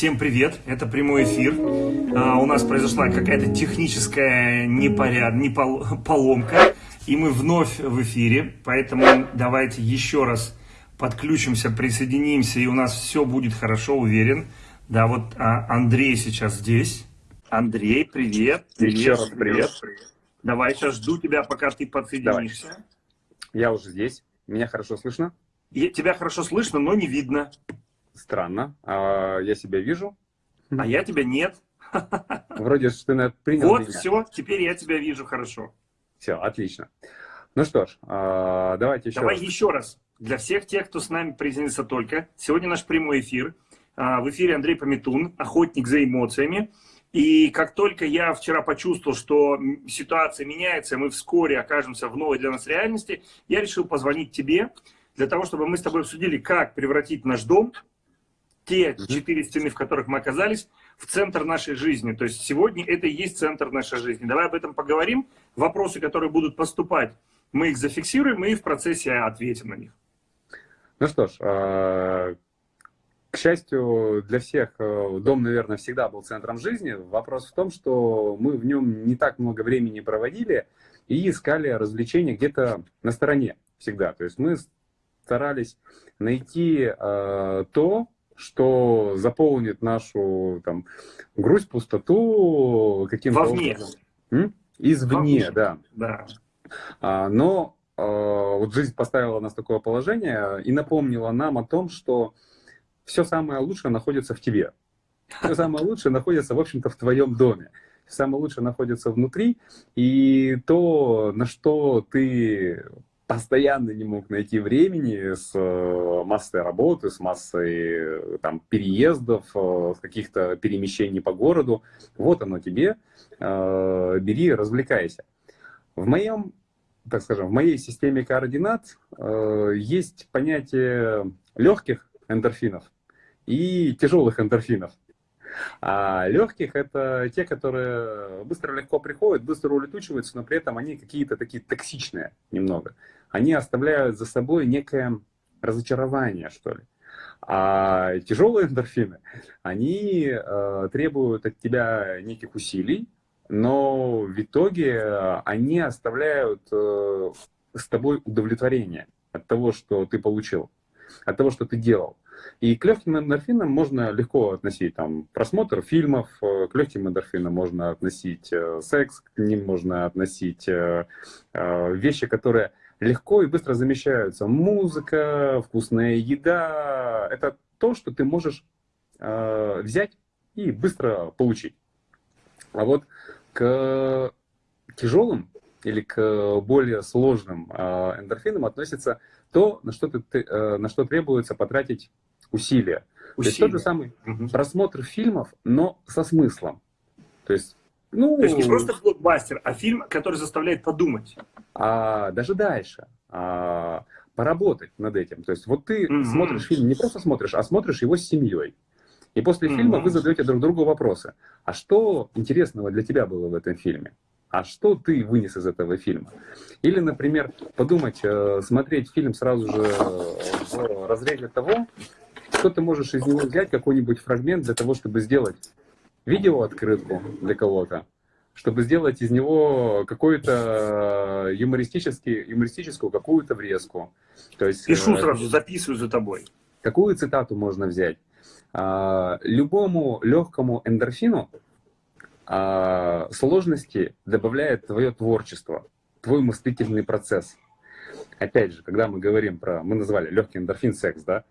Всем привет, это прямой эфир. А, у нас произошла какая-то техническая непоряд... непол... поломка, и мы вновь в эфире, поэтому давайте еще раз подключимся, присоединимся, и у нас все будет хорошо, уверен. Да, вот а, Андрей сейчас здесь. Андрей, привет. Привет, еще раз привет. привет. Давай, сейчас жду тебя, пока ты подсоединишься. Давай. Я уже здесь. Меня хорошо слышно? Я, тебя хорошо слышно, но не видно. Странно. А, я себя вижу. А я тебя нет. Вроде что ты принял Вот, меня. все, теперь я тебя вижу хорошо. Все, отлично. Ну что ж, а, давайте еще Давай раз. еще раз. Для всех тех, кто с нами присоединился только, сегодня наш прямой эфир. А, в эфире Андрей Пометун, охотник за эмоциями. И как только я вчера почувствовал, что ситуация меняется, мы вскоре окажемся в новой для нас реальности, я решил позвонить тебе, для того, чтобы мы с тобой обсудили, как превратить наш дом те четыре стены, в которых мы оказались, в центр нашей жизни. То есть сегодня это и есть центр нашей жизни. Давай об этом поговорим. Вопросы, которые будут поступать, мы их зафиксируем и в процессе ответим на них. Ну что ж, а, к счастью для всех, э, дом, наверное, всегда был центром жизни. Вопрос в том, что мы в нем не так много времени проводили и искали развлечения где-то на стороне всегда. То есть мы старались найти э, то, что заполнит нашу там, грусть, пустоту каким-то Вовне. М? Извне, Вовне. да. да. А, но а, вот жизнь поставила нас в такое положение и напомнила нам о том, что все самое лучшее находится в тебе. Все самое лучшее находится, в общем-то, в твоем доме. Самое лучшее находится внутри, и то, на что ты постоянно не мог найти времени с э, массой работы, с массой там, переездов, э, каких-то перемещений по городу. Вот оно тебе, э, бери, развлекайся. В моем, так скажем, в моей системе координат есть понятие легких эндорфинов и тяжелых эндорфинов. А легких это те, которые быстро легко приходят, быстро улетучиваются, но при этом они какие-то такие токсичные немного. Они оставляют за собой некое разочарование, что ли. А тяжелые эндорфины, они э, требуют от тебя неких усилий, но в итоге они оставляют э, с тобой удовлетворение от того, что ты получил, от того, что ты делал. И к легким эндорфинам можно легко относить там, просмотр фильмов, э, к легким эндорфинам можно относить э, секс, к ним можно относить э, вещи, которые легко и быстро замещаются. Музыка, вкусная еда – это то, что ты можешь взять и быстро получить. А вот к тяжелым или к более сложным эндорфинам относится то, на что, ты, на что требуется потратить усилия. усилия. То есть тот же самый угу. просмотр фильмов, но со смыслом. То есть, ну, То есть не просто блокбастер, а фильм, который заставляет подумать. А, даже дальше. А, поработать над этим. То есть вот ты угу. смотришь фильм, не просто смотришь, а смотришь его с семьей. И после угу. фильма вы задаете друг другу вопросы. А что интересного для тебя было в этом фильме? А что ты вынес из этого фильма? Или, например, подумать, э, смотреть фильм сразу же в разрезе того, что ты можешь из него взять, какой-нибудь фрагмент для того, чтобы сделать видеооткрытку для кого-то, чтобы сделать из него какую-то юмористический, юмористическую какую-то врезку. То есть, Пишу э, сразу, записываю за тобой. Какую цитату можно взять? А, любому легкому эндорфину а, сложности добавляет твое творчество, твой мыслительный процесс. Опять же, когда мы говорим про, мы назвали легкий эндорфин секс, да,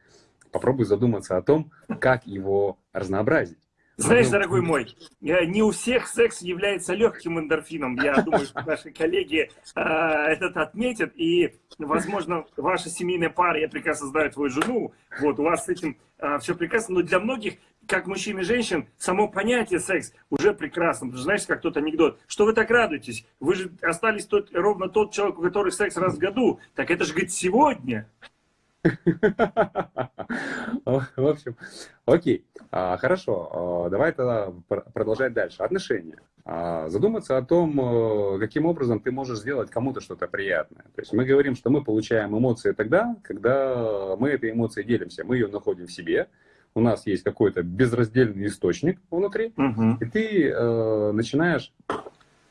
попробуй задуматься о том, как его разнообразить. Знаешь, дорогой мой, не у всех секс является легким эндорфином. Я думаю, что наши коллеги э, этот отметят. И, возможно, ваша семейная пара, я прекрасно знаю твою жену, вот, у вас с этим э, все прекрасно. Но для многих, как мужчин и женщин, само понятие секс уже прекрасно. Ты знаешь, как тот анекдот. Что вы так радуетесь? Вы же остались тот, ровно тот человек, у которого секс раз в году. Так это же, говорит, сегодня. В общем, окей, а, хорошо, а, давай тогда продолжать дальше. Отношения. А, задуматься о том, э, каким образом ты можешь сделать кому-то что-то приятное. То есть мы говорим, что мы получаем эмоции тогда, когда мы этой эмоцией делимся. Мы ее находим в себе, у нас есть какой-то безраздельный источник внутри, угу. и ты э, начинаешь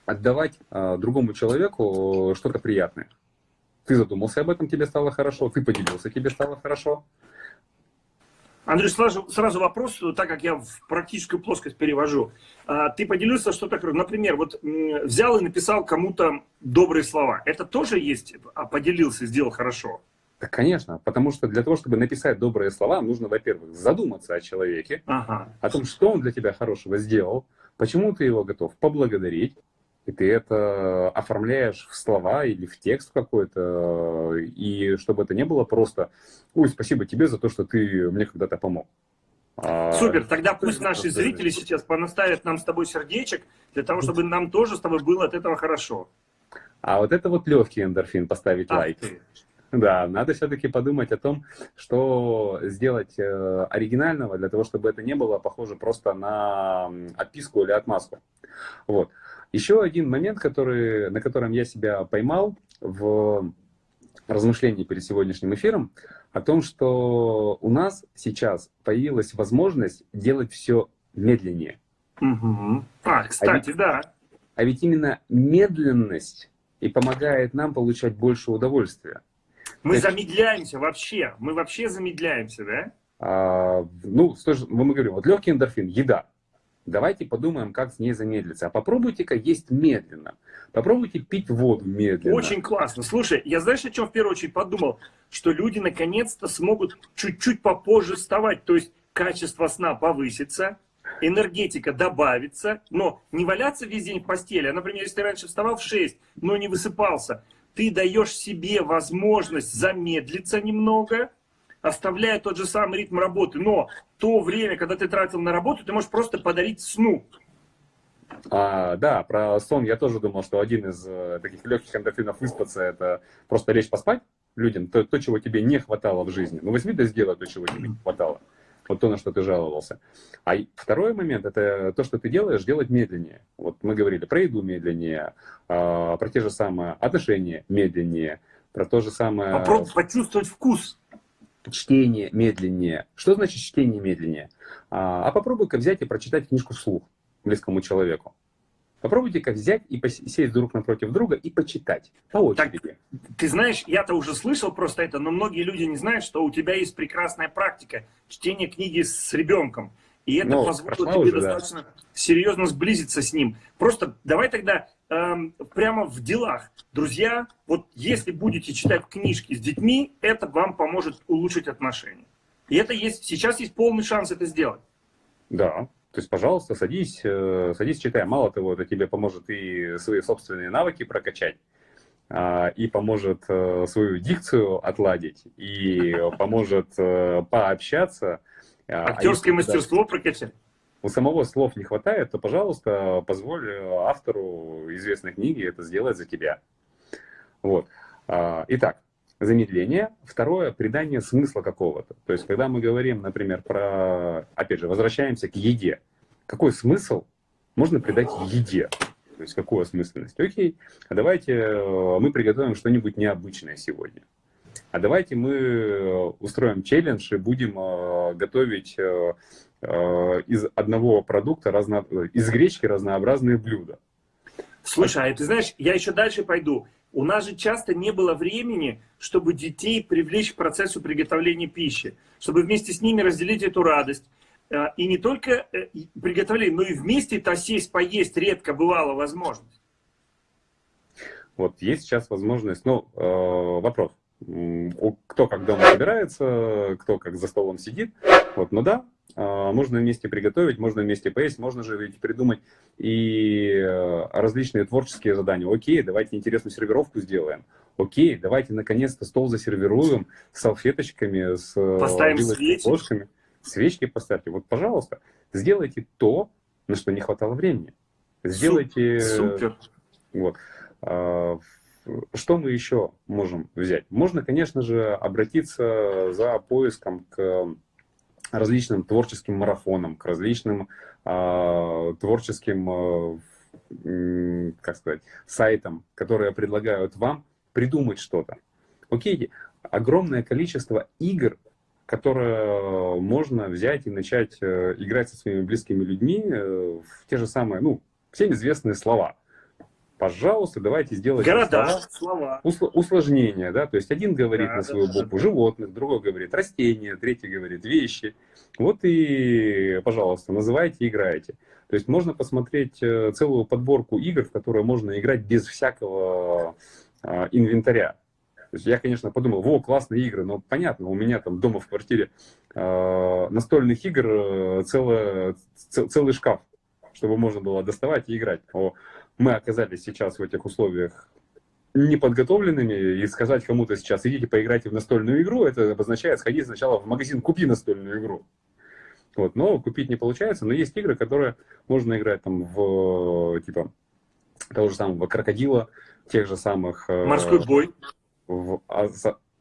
отдавать э, другому человеку что-то приятное. Ты задумался об этом, тебе стало хорошо, ты поделился, тебе стало хорошо. Андрей, сразу, сразу вопрос, так как я в практическую плоскость перевожу. А, ты поделился, что такое, например, вот взял и написал кому-то добрые слова. Это тоже есть, а поделился, сделал хорошо? Да, конечно, потому что для того, чтобы написать добрые слова, нужно, во-первых, задуматься о человеке, ага. о том, что он для тебя хорошего сделал, почему ты его готов поблагодарить, и ты это оформляешь в слова или в текст какой-то, и чтобы это не было просто «Ой, спасибо тебе за то, что ты мне когда-то помог». А, Супер, тогда пусть наши зрители сейчас понаставят нам с тобой сердечек, для того, чтобы нам тоже с тобой было от этого хорошо. А вот это вот легкий эндорфин, поставить Ах лайк. Ты. Да, надо все-таки подумать о том, что сделать э, оригинального, для того, чтобы это не было похоже просто на отписку или отмазку. Вот. Еще один момент, который, на котором я себя поймал в размышлении перед сегодняшним эфиром, о том, что у нас сейчас появилась возможность делать все медленнее. Угу. А, кстати, а ведь, да. А ведь именно медленность и помогает нам получать больше удовольствия. Мы Это... замедляемся вообще, мы вообще замедляемся, да? А, ну, мы говорим, вот легкий эндорфин, еда. Давайте подумаем, как с ней замедлиться. А попробуйте-ка есть медленно. Попробуйте пить воду медленно. Очень классно. Слушай, я знаешь, о чем в первую очередь подумал? Что люди наконец-то смогут чуть-чуть попозже вставать. То есть качество сна повысится, энергетика добавится, но не валяться весь день в постели. А, например, если ты раньше вставал в 6, но не высыпался, ты даешь себе возможность замедлиться немного, оставляя тот же самый ритм работы. Но то время, когда ты тратил на работу, ты можешь просто подарить сну. А, да, про сон я тоже думал, что один из э, таких легких эндорфинов выспаться, это просто лечь поспать людям, то, то, чего тебе не хватало в жизни. Ну, возьми да сделай то, чего тебе не хватало. Вот то, на что ты жаловался. А второй момент, это то, что ты делаешь, делать медленнее. Вот мы говорили про еду медленнее, а, про те же самые отношения медленнее, про то же самое... Попробуй почувствовать вкус чтение медленнее. Что значит чтение медленнее? А, а попробуй-ка взять и прочитать книжку вслух близкому человеку. Попробуйте-ка взять и сесть друг напротив друга и почитать по очереди. Так, ты знаешь, я-то уже слышал просто это, но многие люди не знают, что у тебя есть прекрасная практика чтения книги с ребенком. И это ну, позволит тебе уже, достаточно да. серьезно сблизиться с ним. Просто давай тогда эм, прямо в делах. Друзья, вот если будете читать книжки с детьми, это вам поможет улучшить отношения. И это есть, сейчас есть полный шанс это сделать. Да, то есть, пожалуйста, садись, э, садись, читай. Мало того, это тебе поможет и свои собственные навыки прокачать, а, и поможет э, свою дикцию отладить, и поможет э, пообщаться, Актерское а мастерство даже прокачать. У самого слов не хватает, то, пожалуйста, позволь автору известной книги это сделать за тебя. Вот. А, итак, замедление. Второе, придание смысла какого-то. То есть, когда мы говорим, например, про, опять же, возвращаемся к еде. Какой смысл можно придать еде? То есть, какую осмысленность? Окей, а давайте э, мы приготовим что-нибудь необычное сегодня а давайте мы э, устроим челлендж и будем э, готовить э, из одного продукта, разно... из гречки разнообразные блюда. Слушай, а ты знаешь, я еще дальше пойду. У нас же часто не было времени, чтобы детей привлечь к процессу приготовления пищи, чтобы вместе с ними разделить эту радость. И не только приготовление, но и вместе-то сесть, поесть редко бывало возможность. Вот есть сейчас возможность, ну, э, вопрос кто как дома собирается, кто как за столом сидит. Вот, но да, а, можно вместе приготовить, можно вместе поесть, можно же ведь придумать и э, различные творческие задания. Окей, давайте интересную сервировку сделаем. Окей, давайте наконец-то стол засервируем с салфеточками, с э, Поставим свечи. ложками. Свечки поставьте. Вот, пожалуйста, сделайте то, на что не хватало времени. Сделайте... Супер. Вот. Что мы еще можем взять? Можно, конечно же, обратиться за поиском к различным творческим марафонам, к различным э, творческим, э, как сказать, сайтам, которые предлагают вам придумать что-то. Окей, огромное количество игр которое можно взять и начать э, играть со своими близкими людьми э, в те же самые, ну, всем известные слова. Пожалуйста, давайте сделаем Города, слова. слова. Усложнения, да, то есть один говорит да, на свою да, букву да. животных, другой говорит растения, третий говорит вещи. Вот и, пожалуйста, называйте и играйте. То есть можно посмотреть э, целую подборку игр, в которые можно играть без всякого а, инвентаря. То есть я, конечно, подумал, во, классные игры, но понятно, у меня там дома в квартире э, настольных игр э, целое, цел, целый шкаф, чтобы можно было доставать и играть. Но мы оказались сейчас в этих условиях неподготовленными, и сказать кому-то сейчас, идите поиграйте в настольную игру, это обозначает сходить сначала в магазин, купи настольную игру. Вот, но купить не получается, но есть игры, которые можно играть там в, типа, того же самого крокодила, тех же самых... Э, Морской бой в, а,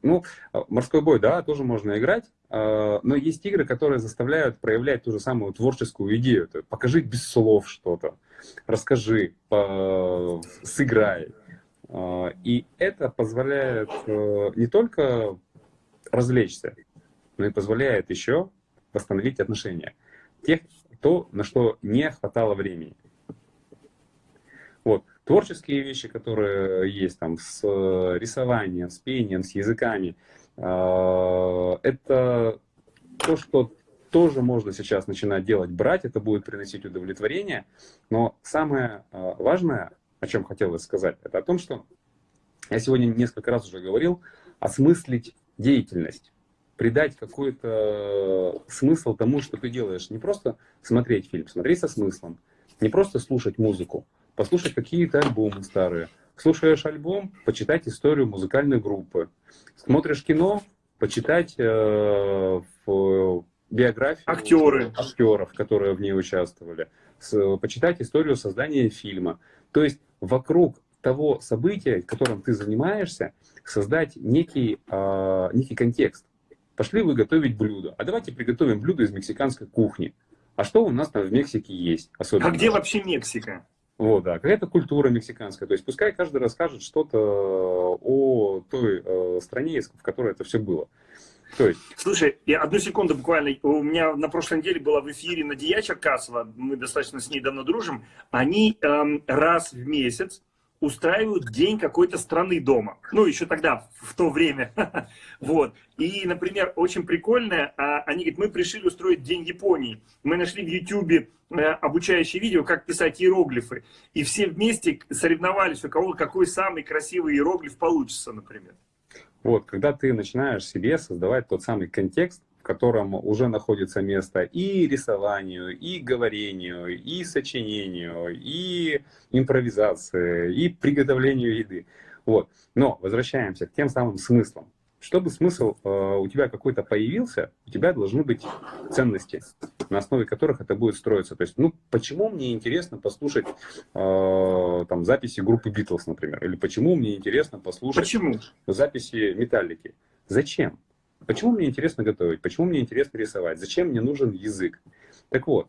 ну, а, морской бой, да, тоже можно играть, но есть игры, которые заставляют проявлять ту же самую творческую идею. Покажи без слов что-то, расскажи, сыграй. И это позволяет э, не только развлечься, но и позволяет еще восстановить отношения. Тех, то, на что не хватало времени. Вот. Творческие вещи, которые есть там с э, рисованием, с пением, с языками, э, это то, что тоже можно сейчас начинать делать, брать, это будет приносить удовлетворение. Но самое э, важное, о чем хотелось сказать, это о том, что я сегодня несколько раз уже говорил, осмыслить деятельность, придать какой-то смысл тому, что ты делаешь. Не просто смотреть фильм, смотреть со смыслом, не просто слушать музыку, послушать какие-то альбомы старые. Слушаешь альбом, почитать историю музыкальной группы. Смотришь кино, почитать э, в биографию Актеры. актеров, которые в ней участвовали. С, почитать историю создания фильма. То есть вокруг того события, которым ты занимаешься, создать некий, э, некий контекст. Пошли вы готовить блюдо. А давайте приготовим блюдо из мексиканской кухни. А что у нас там в Мексике есть? Особенно? А где вообще Мексика? Вот, да, какая-то культура мексиканская. То есть пускай каждый расскажет что-то о той э, стране, в которой это все было. То есть... Слушай, я одну секунду буквально. У меня на прошлой неделе была в эфире Надия Черкасова, мы достаточно с ней давно дружим. Они эм, раз в месяц устраивают день какой-то страны дома. Ну, еще тогда, в то время. вот. И, например, очень прикольное, а, они говорят, мы пришли устроить День Японии. Мы нашли в YouTube э, обучающее видео, как писать иероглифы. И все вместе соревновались, у кого какой самый красивый иероглиф получится, например. Вот, когда ты начинаешь себе создавать тот самый контекст, котором уже находится место и рисованию, и говорению, и сочинению, и импровизации, и приготовлению еды. Вот. Но возвращаемся к тем самым смыслам. Чтобы смысл э, у тебя какой-то появился, у тебя должны быть ценности, на основе которых это будет строиться. То есть, ну, почему мне интересно послушать э, там записи группы Битлз, например, или почему мне интересно послушать почему? записи Металлики? Зачем? Почему мне интересно готовить? Почему мне интересно рисовать? Зачем мне нужен язык? Так вот,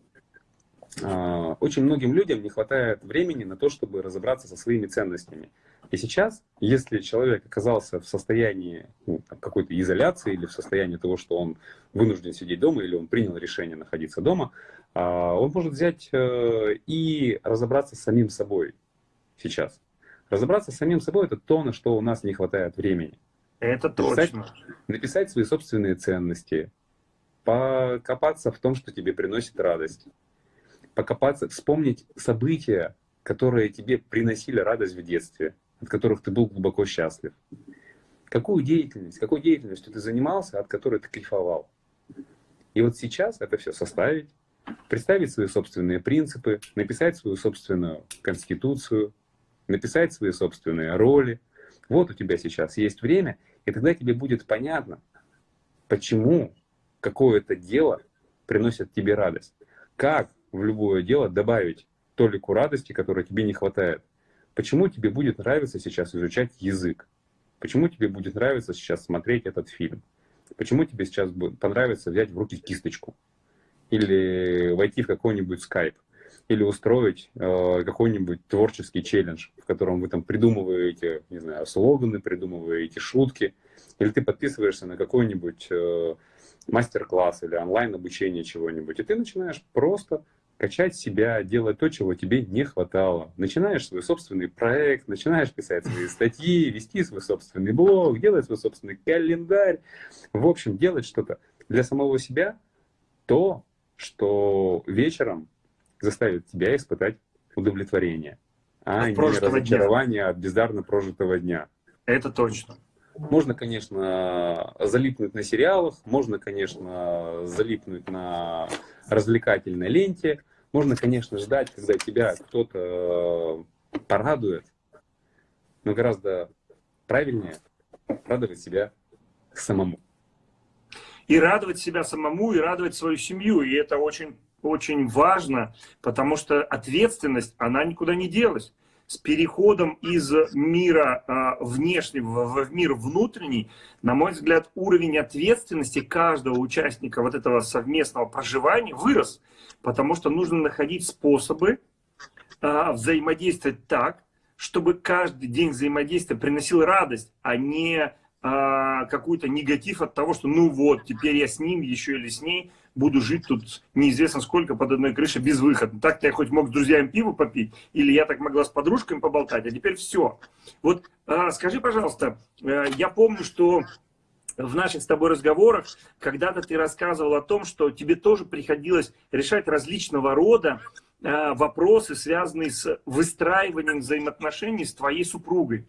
а, очень многим людям не хватает времени на то, чтобы разобраться со своими ценностями. И сейчас, если человек оказался в состоянии ну, какой-то изоляции или в состоянии того, что он вынужден сидеть дома или он принял решение находиться дома, а, он может взять э, и разобраться с самим собой сейчас. Разобраться с самим собой – это то, на что у нас не хватает времени. Это написать, точно. Написать свои собственные ценности, покопаться в том, что тебе приносит радость, покопаться, вспомнить события, которые тебе приносили радость в детстве, от которых ты был глубоко счастлив. Какую деятельность, какой деятельностью ты занимался, от которой ты кайфовал. И вот сейчас это все составить, представить свои собственные принципы, написать свою собственную конституцию, написать свои собственные роли. Вот у тебя сейчас есть время, и тогда тебе будет понятно, почему какое-то дело приносит тебе радость. Как в любое дело добавить толику радости, которой тебе не хватает. Почему тебе будет нравиться сейчас изучать язык? Почему тебе будет нравиться сейчас смотреть этот фильм? Почему тебе сейчас понравится взять в руки кисточку? Или войти в какой-нибудь скайп? Или устроить э, какой-нибудь творческий челлендж, в котором вы там придумываете, не знаю, слоганы, придумываете шутки, или ты подписываешься на какой-нибудь э, мастер-класс или онлайн-обучение чего-нибудь, и ты начинаешь просто качать себя, делать то, чего тебе не хватало. Начинаешь свой собственный проект, начинаешь писать свои статьи, вести свой собственный блог, делать свой собственный календарь. В общем, делать что-то для самого себя, то, что вечером заставит тебя испытать удовлетворение, а не разочарование дня. от бездарно прожитого дня. Это точно. Можно, конечно, залипнуть на сериалах, можно, конечно, залипнуть на развлекательной ленте, можно, конечно, ждать, когда тебя кто-то э, порадует, но гораздо правильнее радовать себя самому. И радовать себя самому, и радовать свою семью. И это очень, очень важно, потому что ответственность, она никуда не делась. С переходом из мира э, внешнего в мир внутренний, на мой взгляд, уровень ответственности каждого участника вот этого совместного проживания вырос, потому что нужно находить способы э, взаимодействовать так, чтобы каждый день взаимодействия приносил радость, а не а, какой-то негатив от того, что ну вот, теперь я с ним еще или с ней буду жить тут неизвестно сколько под одной крышей без выхода. Так-то я хоть мог с друзьями пиво попить, или я так могла с подружками поболтать, а теперь все. Вот а, скажи, пожалуйста, а, я помню, что в наших с тобой разговорах когда-то ты рассказывал о том, что тебе тоже приходилось решать различного рода а, вопросы, связанные с выстраиванием взаимоотношений с твоей супругой.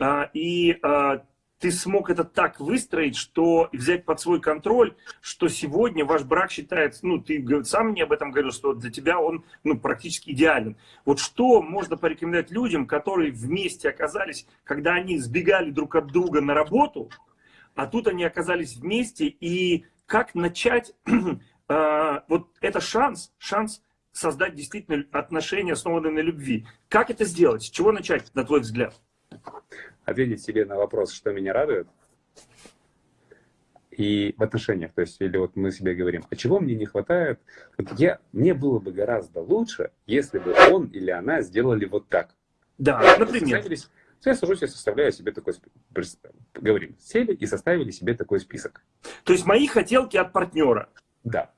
А, и а, ты смог это так выстроить, что взять под свой контроль, что сегодня ваш брак считается, ну, ты сам мне об этом говорил, что для тебя он ну, практически идеален. Вот что можно порекомендовать людям, которые вместе оказались, когда они сбегали друг от друга на работу, а тут они оказались вместе, и как начать, э, вот это шанс, шанс создать действительно отношения, основанные на любви. Как это сделать? С чего начать, на твой взгляд? Ответить себе на вопрос, что меня радует, и в отношениях, то есть, или вот мы себе говорим, а чего мне не хватает? Вот я, мне было бы гораздо лучше, если бы он или она сделали вот так. Да, например. Я сажусь и составляю себе такой говорим, сели и составили себе такой список. То есть мои хотелки от партнера. Да.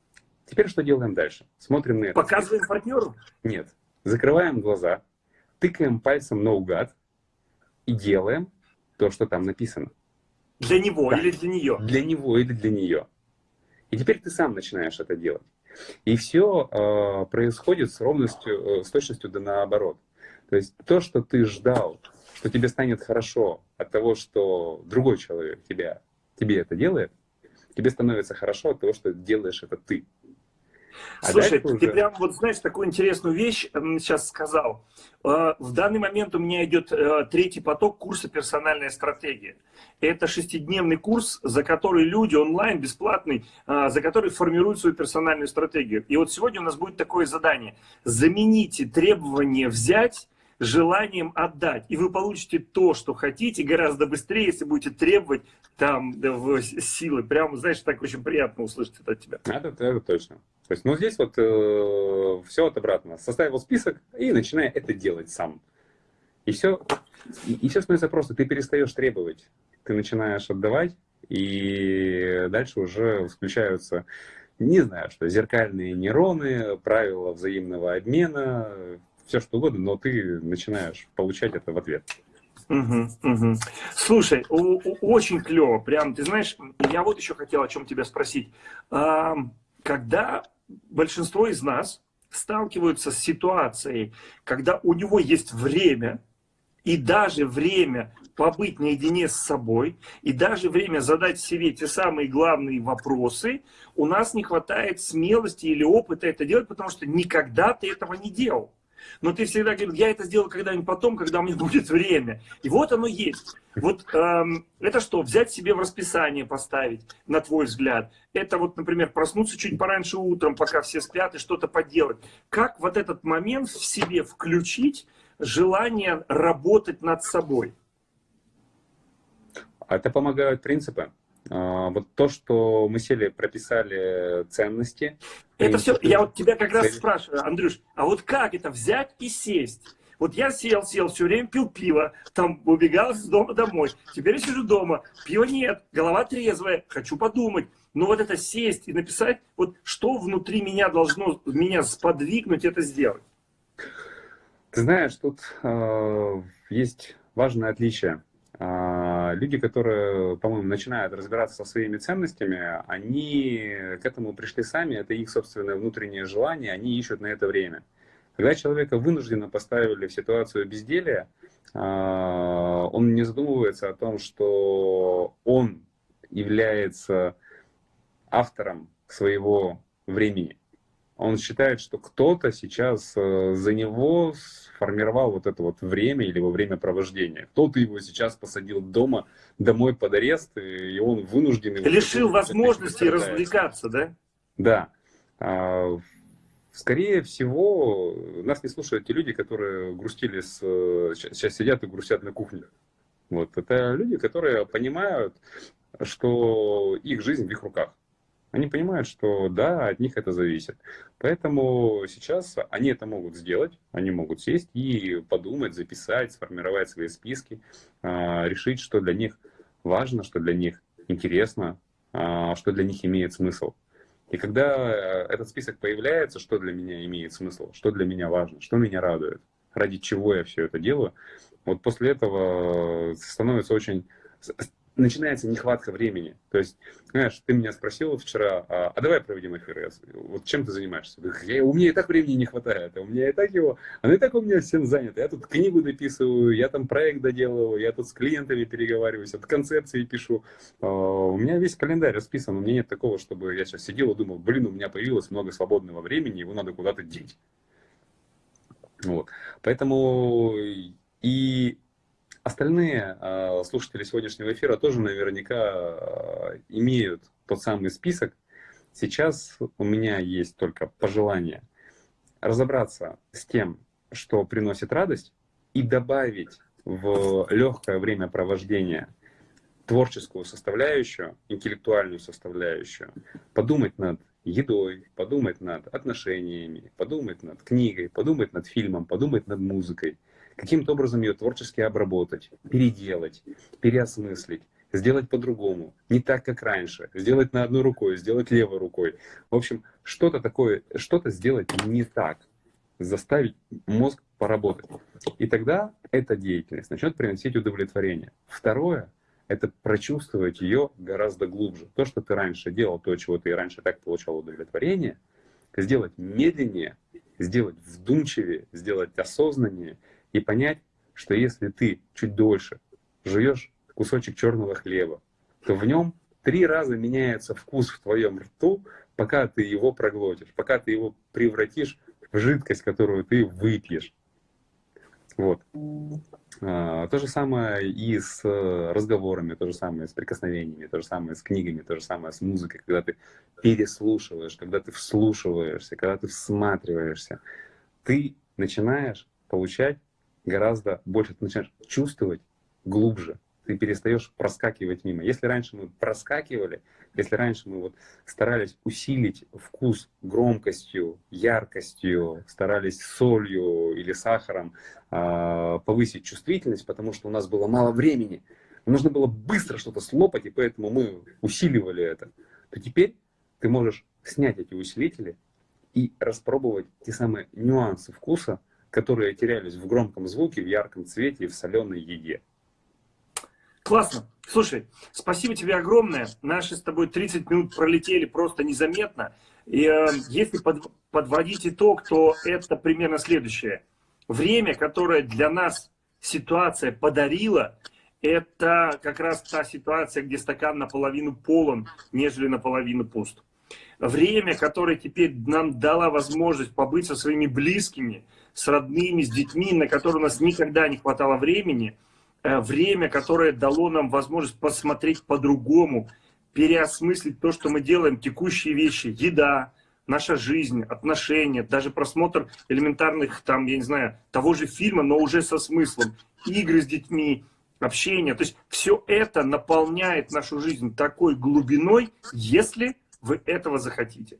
Теперь что делаем дальше? Смотрим на это. Показываем партнеру? Нет. Закрываем глаза, тыкаем пальцем наугад, и делаем то, что там написано. Для него да. или для нее? Для него или для нее. И теперь ты сам начинаешь это делать. И все э, происходит с ровностью, э, с точностью да наоборот. То есть то, что ты ждал, что тебе станет хорошо от того, что другой человек тебя, тебе это делает, тебе становится хорошо от того, что делаешь это ты. А Слушай, ты уже... прям вот знаешь такую интересную вещь сейчас сказал. Э, в данный момент у меня идет э, третий поток курса «Персональная стратегия». Это шестидневный курс, за который люди онлайн, бесплатный, э, за который формируют свою персональную стратегию. И вот сегодня у нас будет такое задание. Замените требование взять желанием отдать. И вы получите то, что хотите, гораздо быстрее, если будете требовать там силы. Прямо, знаешь, так очень приятно услышать это от тебя. Это, это точно. То есть, ну, здесь вот э, все от обратного. Составил список и начинай это делать сам. И все, и все становится просто. Ты перестаешь требовать, ты начинаешь отдавать, и дальше уже включаются, не знаю, что зеркальные нейроны, правила взаимного обмена, все что угодно, но ты начинаешь получать это в ответ. Угу, угу. Слушай, очень клево, прям, ты знаешь, я вот еще хотел о чем тебя спросить. Когда большинство из нас сталкиваются с ситуацией, когда у него есть время, и даже время побыть наедине с собой, и даже время задать себе те самые главные вопросы, у нас не хватает смелости или опыта это делать, потому что никогда ты этого не делал. Но ты всегда говоришь, я это сделаю когда-нибудь потом, когда у меня будет время. И вот оно есть. Вот эм, это что, взять себе в расписание поставить, на твой взгляд? Это вот, например, проснуться чуть пораньше утром, пока все спят, и что-то поделать. Как вот этот момент в себе включить желание работать над собой? Это помогают принципы. А, вот то, что мы сели, прописали ценности. Это все, я вот тебя как раз спрашиваю, Андрюш, а вот как это взять и сесть? Вот я сел, сел, все время пил пиво, там убегал из дома домой. Теперь я сижу дома, пива нет, голова трезвая, хочу подумать. но вот это сесть и написать, вот что внутри меня должно меня сподвигнуть это сделать? Ты знаешь, тут э, есть важное отличие. Э, люди, которые, по-моему, начинают разбираться со своими ценностями, они к этому пришли сами, это их собственное внутреннее желание, они ищут на это время. Когда человека вынужденно поставили в ситуацию безделия, э, он не задумывается о том, что он является автором своего времени. Он считает, что кто-то сейчас э, за него сформировал вот это вот время или его времяпровождение. Кто-то его сейчас посадил дома, домой под арест, и он вынужден... Лишил возможности развлекаться, да? Да. А, скорее всего, нас не слушают те люди, которые грустили, с, сейчас сидят и грустят на кухне. Вот. Это люди, которые понимают, что их жизнь в их руках. Они понимают, что да, от них это зависит. Поэтому сейчас они это могут сделать, они могут сесть и подумать, записать, сформировать свои списки, а, решить, что для них важно, что для них интересно, а, что для них имеет смысл. И когда этот список появляется, что для меня имеет смысл, что для меня важно, что меня радует, ради чего я все это делаю, вот после этого становится очень начинается нехватка времени. То есть, знаешь, ты меня спросил вчера, а, а давай проведем эфир. Я, вот чем ты занимаешься? Я, у меня и так времени не хватает, а у меня и так его, оно и так у меня всем занято. Я тут книгу дописываю, я там проект доделываю, я тут с клиентами переговариваюсь, от концепции пишу. А, у меня весь календарь расписан, у меня нет такого, чтобы я сейчас сидел и думал, блин, у меня появилось много свободного времени, его надо куда-то деть. Вот. Поэтому и Остальные э, слушатели сегодняшнего эфира тоже наверняка э, имеют тот самый список. Сейчас у меня есть только пожелание разобраться с тем, что приносит радость, и добавить в легкое времяпровождение творческую составляющую, интеллектуальную составляющую, подумать над едой, подумать над отношениями, подумать над книгой, подумать над фильмом, подумать над музыкой – каким-то образом ее творчески обработать, переделать, переосмыслить, сделать по-другому, не так, как раньше, сделать на одной рукой, сделать левой рукой. В общем, что-то такое, что-то сделать не так, заставить мозг поработать. И тогда эта деятельность начнет приносить удовлетворение. Второе – это прочувствовать ее гораздо глубже. То, что ты раньше делал, то, чего ты раньше так получал удовлетворение, сделать медленнее, сделать вдумчивее, сделать осознаннее – и понять, что если ты чуть дольше жуешь кусочек черного хлеба, то в нем три раза меняется вкус в твоем рту, пока ты его проглотишь, пока ты его превратишь в жидкость, которую ты выпьешь. Вот. А, то же самое и с разговорами, то же самое с прикосновениями, то же самое с книгами, то же самое с музыкой, когда ты переслушиваешь, когда ты вслушиваешься, когда ты всматриваешься, ты начинаешь получать гораздо больше ты начинаешь чувствовать глубже. Ты перестаешь проскакивать мимо. Если раньше мы проскакивали, если раньше мы вот старались усилить вкус громкостью, яркостью, старались солью или сахаром э, повысить чувствительность, потому что у нас было мало времени, нужно было быстро что-то слопать, и поэтому мы усиливали это, то теперь ты можешь снять эти усилители и распробовать те самые нюансы вкуса, которые терялись в громком звуке, в ярком цвете и в соленой еде. Классно. Слушай, спасибо тебе огромное. Наши с тобой 30 минут пролетели просто незаметно. И э, если под, подводить итог, то это примерно следующее. Время, которое для нас ситуация подарила, это как раз та ситуация, где стакан наполовину полон, нежели наполовину пуст. Время, которое теперь нам дала возможность побыть со своими близкими, с родными, с детьми, на которые у нас никогда не хватало времени, э, время, которое дало нам возможность посмотреть по-другому, переосмыслить то, что мы делаем, текущие вещи, еда, наша жизнь, отношения, даже просмотр элементарных, там, я не знаю, того же фильма, но уже со смыслом, игры с детьми, общение. То есть все это наполняет нашу жизнь такой глубиной, если вы этого захотите.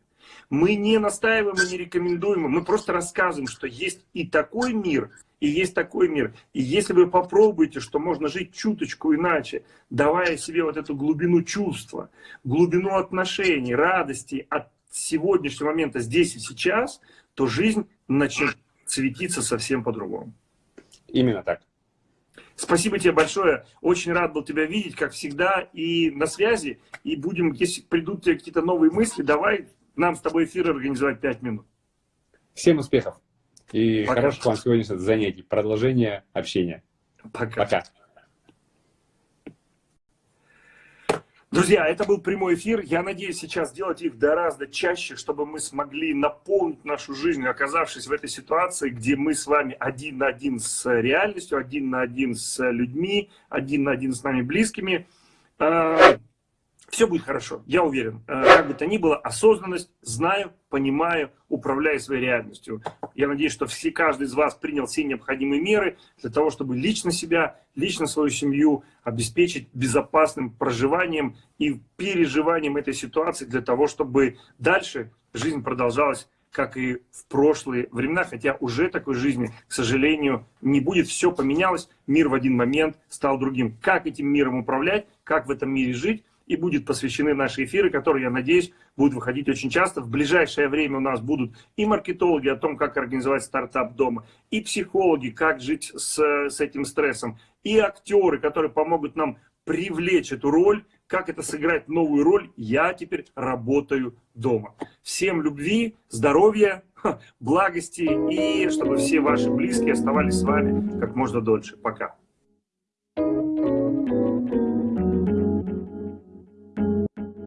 Мы не настаиваем и не рекомендуем, мы просто рассказываем, что есть и такой мир, и есть такой мир. И если вы попробуете, что можно жить чуточку иначе, давая себе вот эту глубину чувства, глубину отношений, радости от сегодняшнего момента здесь и сейчас, то жизнь начнет светиться совсем по-другому. Именно так. Спасибо тебе большое. Очень рад был тебя видеть, как всегда, и на связи. И будем, если придут тебе какие-то новые мысли, давай нам с тобой эфир организовать 5 минут. Всем успехов и Пока. хороших вам сегодняшних занятий. Продолжение общения. Пока. Пока. Друзья, это был прямой эфир. Я надеюсь сейчас сделать их гораздо чаще, чтобы мы смогли наполнить нашу жизнь, оказавшись в этой ситуации, где мы с вами один на один с реальностью, один на один с людьми, один на один с нами близкими. Все будет хорошо, я уверен. Э, как бы то ни было, осознанность, знаю, понимаю, управляю своей реальностью. Я надеюсь, что все, каждый из вас принял все необходимые меры для того, чтобы лично себя, лично свою семью обеспечить безопасным проживанием и переживанием этой ситуации для того, чтобы дальше жизнь продолжалась как и в прошлые времена, хотя уже такой жизни, к сожалению, не будет. Все поменялось, мир в один момент стал другим. Как этим миром управлять, как в этом мире жить, и будут посвящены наши эфиры, которые, я надеюсь, будут выходить очень часто. В ближайшее время у нас будут и маркетологи о том, как организовать стартап дома, и психологи, как жить с, с этим стрессом, и актеры, которые помогут нам привлечь эту роль, как это сыграть новую роль, я теперь работаю дома. Всем любви, здоровья, благости и чтобы все ваши близкие оставались с вами как можно дольше. Пока.